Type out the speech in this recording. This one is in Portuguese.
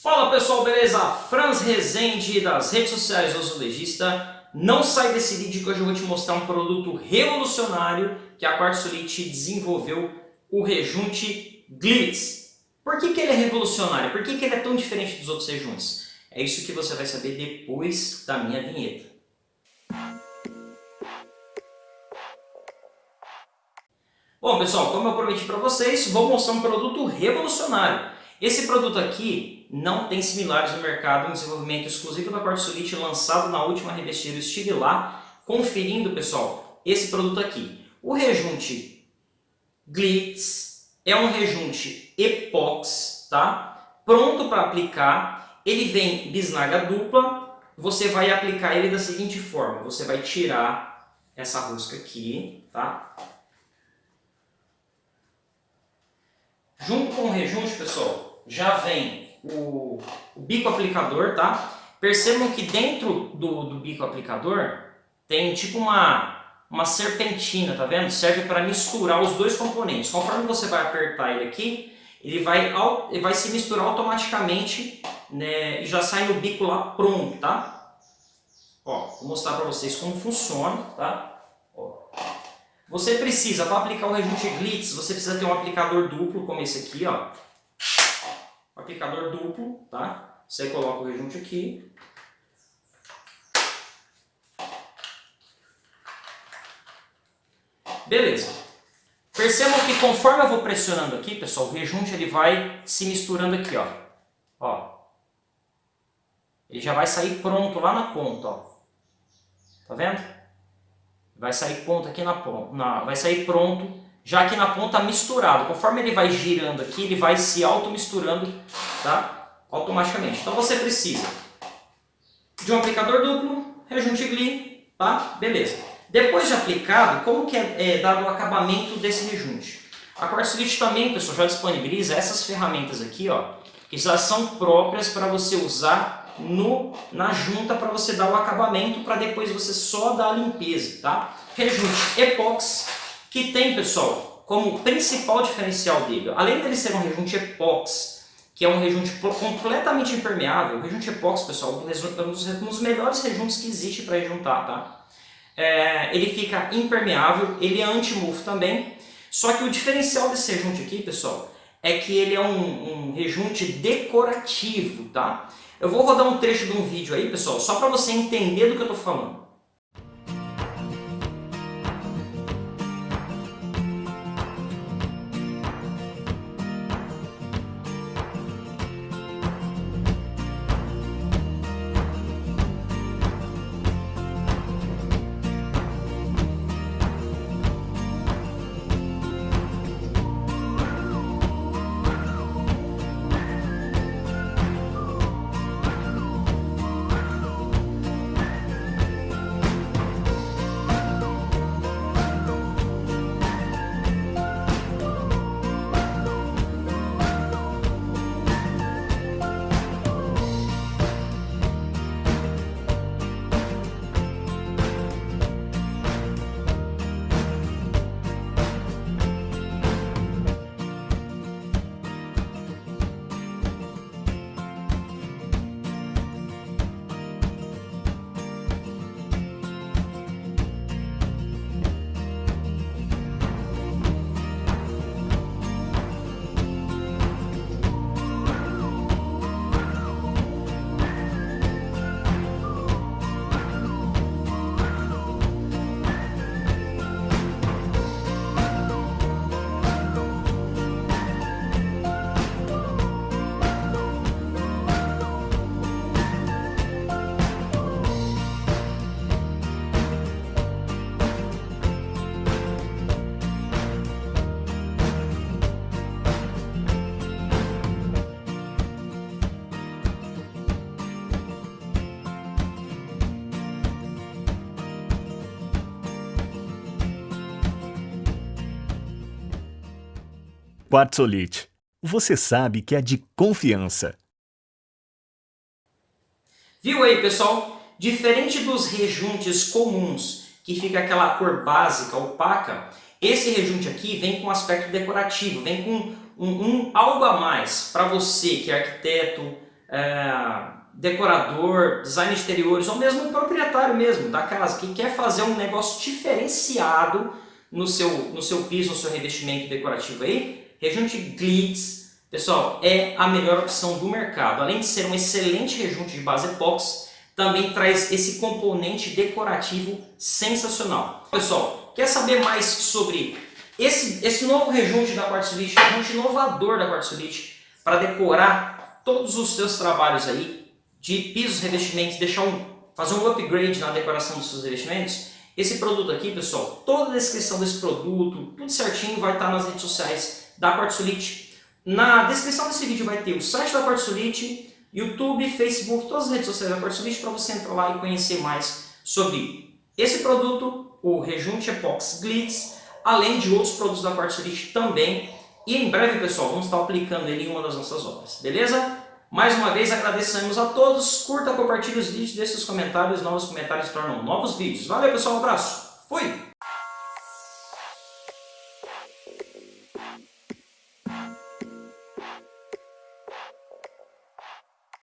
Fala pessoal, beleza? Franz Rezende das redes sociais do Azulejista. Não sai desse vídeo que hoje eu vou te mostrar um produto revolucionário que a Quartzolite desenvolveu, o rejunte Glitz. Por que, que ele é revolucionário? Por que, que ele é tão diferente dos outros rejuntes? É isso que você vai saber depois da minha vinheta. Bom pessoal, como eu prometi para vocês, vou mostrar um produto revolucionário. Esse produto aqui não tem similares no mercado, um desenvolvimento exclusivo da Quartzolite lançado na última revestida. Eu estive lá conferindo, pessoal, esse produto aqui. O rejunte Glitz é um rejunte epox, tá? Pronto para aplicar. Ele vem bisnaga dupla. Você vai aplicar ele da seguinte forma. Você vai tirar essa rosca aqui, tá? Junto com o rejunte, pessoal, já vem o, o bico aplicador, tá? Percebam que dentro do, do bico aplicador tem tipo uma, uma serpentina, tá vendo? Serve para misturar os dois componentes. Conforme você vai apertar ele aqui, ele vai, ele vai se misturar automaticamente né, e já sai no bico lá pronto, tá? Ó, vou mostrar para vocês como funciona, tá? Ó. Você precisa, para aplicar o rejunte Glitz, você precisa ter um aplicador duplo como esse aqui, ó aplicador duplo, tá? Você coloca o rejunte aqui. Beleza. Percebam que conforme eu vou pressionando aqui, pessoal, o rejunte ele vai se misturando aqui, ó. Ó. Ele já vai sair pronto lá na ponta, ó. Tá vendo? Vai sair pronto aqui na ponta, na, vai sair pronto já aqui na ponta misturado. Conforme ele vai girando aqui, ele vai se auto-misturando tá? automaticamente. Então você precisa de um aplicador duplo, rejunte gli, tá? beleza. Depois de aplicado, como que é, é dado o acabamento desse rejunte? A Quartzolite também, pessoal, já disponibiliza essas ferramentas aqui, ó, que já são próprias para você usar no, na junta para você dar o acabamento para depois você só dar a limpeza, tá? Rejunte epox que tem, pessoal, como principal diferencial dele, além dele ser um rejunte epóxi, que é um rejunte completamente impermeável, o rejunte epóxi, pessoal, é um dos, melhores rejuntes que existe para rejuntar, tá? É, ele fica impermeável, ele é anti-mufo também, só que o diferencial desse rejunte aqui, pessoal, é que ele é um, um rejunte decorativo, tá? Eu vou rodar um trecho de um vídeo aí, pessoal, só para você entender do que eu estou falando. Quartzolite. Você sabe que é de confiança. Viu aí, pessoal? Diferente dos rejuntes comuns, que fica aquela cor básica, opaca, esse rejunte aqui vem com aspecto decorativo, vem com um, um algo a mais para você que é arquiteto, é, decorador, design de exteriores, ou mesmo proprietário mesmo da casa, que quer fazer um negócio diferenciado no seu, no seu piso, no seu revestimento decorativo aí, rejunte Glitz, pessoal, é a melhor opção do mercado. Além de ser um excelente rejunte de base epóxi, também traz esse componente decorativo sensacional. Pessoal, quer saber mais sobre esse, esse novo rejunte da Quartzolite, rejunte inovador da Quartzolite, para decorar todos os seus trabalhos aí, de pisos, revestimentos, deixar um, fazer um upgrade na decoração dos seus revestimentos, esse produto aqui, pessoal, toda a descrição desse produto, tudo certinho, vai estar nas redes sociais da Quartzolite. Na descrição desse vídeo vai ter o site da Quartzolite, YouTube, Facebook, todas as redes sociais da Quartzolite para você entrar lá e conhecer mais sobre esse produto, o Rejunte Epox Glitz, além de outros produtos da Quartzolite também. E em breve, pessoal, vamos estar aplicando ele em uma das nossas obras, beleza? Mais uma vez agradecemos a todos, curta, compartilhe os vídeos, deixe seus comentários, novos comentários tornam novos vídeos. Valeu pessoal, um abraço, fui!